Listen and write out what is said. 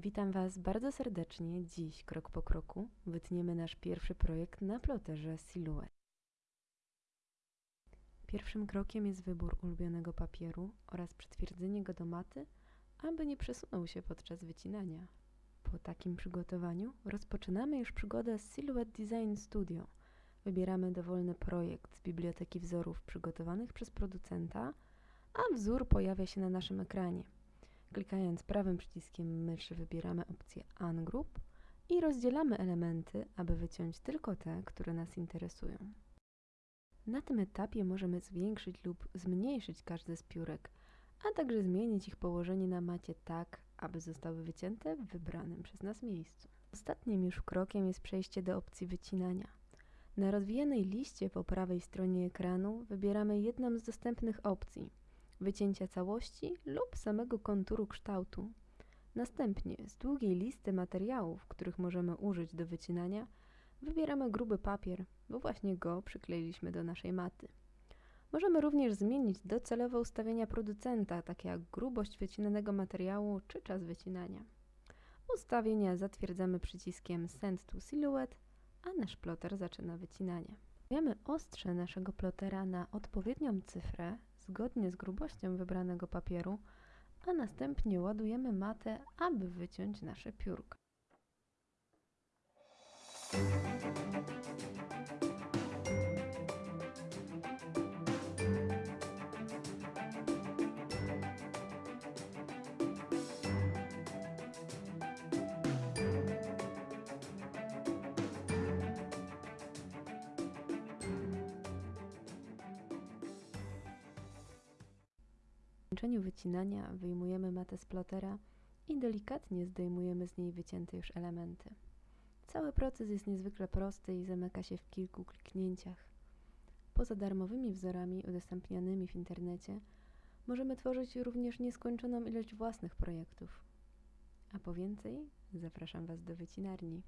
Witam Was bardzo serdecznie. Dziś, krok po kroku, wytniemy nasz pierwszy projekt na ploterze Silhouette. Pierwszym krokiem jest wybór ulubionego papieru oraz przytwierdzenie go do maty, aby nie przesunął się podczas wycinania. Po takim przygotowaniu rozpoczynamy już przygodę z Silhouette Design Studio. Wybieramy dowolny projekt z biblioteki wzorów przygotowanych przez producenta, a wzór pojawia się na naszym ekranie. Klikając prawym przyciskiem myszy wybieramy opcję Ungroup i rozdzielamy elementy, aby wyciąć tylko te, które nas interesują. Na tym etapie możemy zwiększyć lub zmniejszyć każdy z piórek, a także zmienić ich położenie na macie tak, aby zostały wycięte w wybranym przez nas miejscu. Ostatnim już krokiem jest przejście do opcji wycinania. Na rozwijanej liście po prawej stronie ekranu wybieramy jedną z dostępnych opcji – wycięcia całości lub samego konturu kształtu. Następnie z długiej listy materiałów, których możemy użyć do wycinania, wybieramy gruby papier, bo właśnie go przykleiliśmy do naszej maty. Możemy również zmienić docelowe ustawienia producenta, takie jak grubość wycinanego materiału czy czas wycinania. Ustawienia zatwierdzamy przyciskiem Send to Silhouette, a nasz ploter zaczyna wycinanie. Stawiamy ostrze naszego plotera na odpowiednią cyfrę zgodnie z grubością wybranego papieru, a następnie ładujemy matę, aby wyciąć nasze piórka. Zakończeniu wycinania wyjmujemy matę z plotera i delikatnie zdejmujemy z niej wycięte już elementy. Cały proces jest niezwykle prosty i zamyka się w kilku kliknięciach. Poza darmowymi wzorami udostępnianymi w internecie, możemy tworzyć również nieskończoną ilość własnych projektów. A po więcej zapraszam Was do wycinarni.